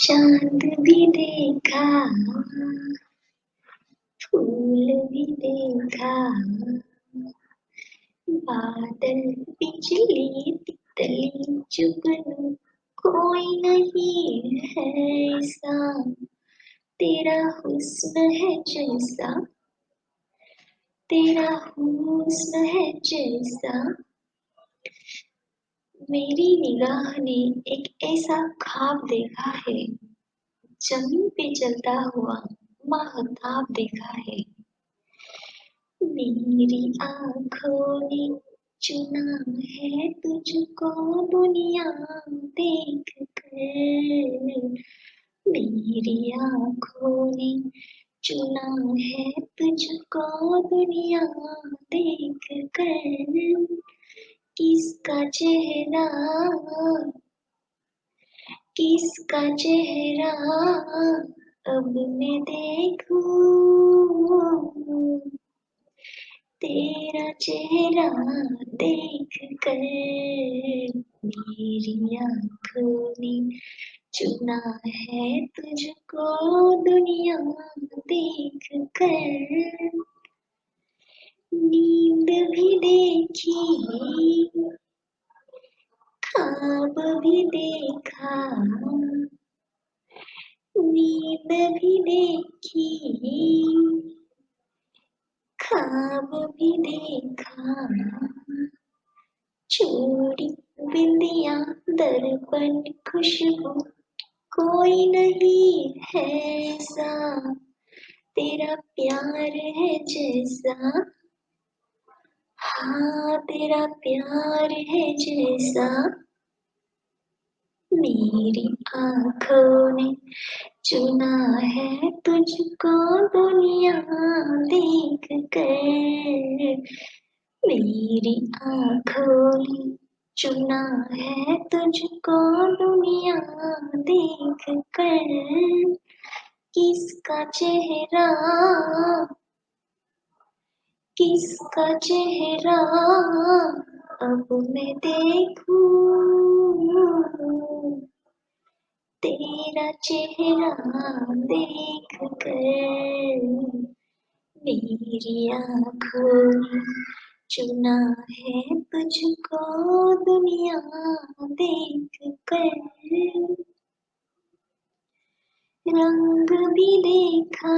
चाँद भी देखा, फूल भी देखा, बादल बिजली तितली जुगनू, कोई नहीं है ऐसा। तेरा हुस्न है जैसा, तेरा हुस्न है जैसा। मेरी निगाह ने एक ऐसा ख्वाब देखा है, ज़मीन पे चलता हुआ महताब देखा है। मेरी आँखों ने चुना है तुझको दुनिया देख कर। मेरी आँखों ने चुना है तुझको दुनिया देख कर। किसका चेहरा? किसका चेहरा? अब मैं देखूँ। तेरा चेहरा देख कर मेरी आँखों ने चुना है तुझको दुनिया देख कर। नींद भी देखी खाब भी देखा। नींद भी देखी। खाब भी देखा। चोरी बिंदिया दर्पण खुशबू। कोई नहीं है ऐसा। तेरा प्यार है जैसा। हाँ तेरा प्यार है जैसा। मेरी आँखों ने चुना है तुझको दुनिया देख कर। मेरी आँखों ने चुना है तुझको दुनिया देख कर। किसका चेहरा किसका चेहरा, अब मैं देखूँ? तेरा चेहरा देख कर मेरी आँखों चुना है तुझको दुनिया देख कर रंग भी देखा,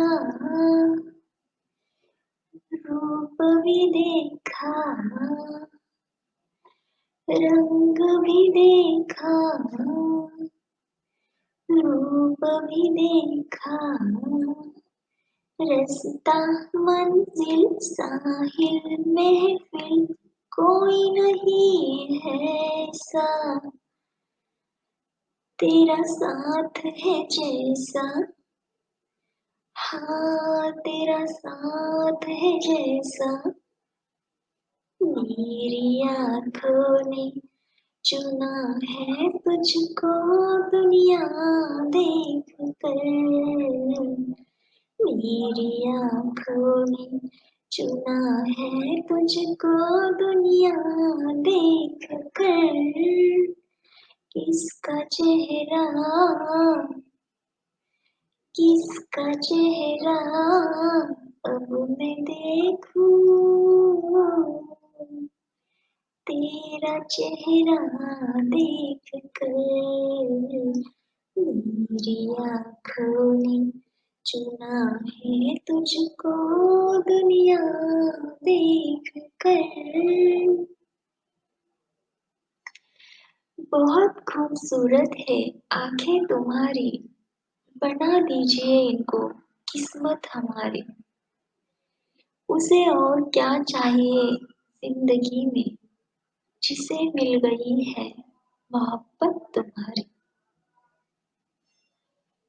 रूप भी देखा, रंग भी देखा। रूप भी देखा? रस्ता मंजिल साहिल महफिल कोई नहीं है ऐसा। तेरा साथ है जैसा। हाँ तेरा साथ है जैसा। मेरी आँखों ने चुना है तुझको दुनिया देख कर मेरी आँखों ने चुना है तुझको दुनिया देख कर किसका चेहरा किसका चेहरा अब मैं देखूँ? तेरा चेहरा देख कर मेरी आँखों ने चुना है तुझको दुनिया देख कर। बहुत खूबसूरत है आँखें तुम्हारी। बना दीजिए इनको, किस्मत हमारी। उसे और क्या चाहिए ज़िंदगी में? जिसे मिल गई है मोहब्बत तुम्हारी।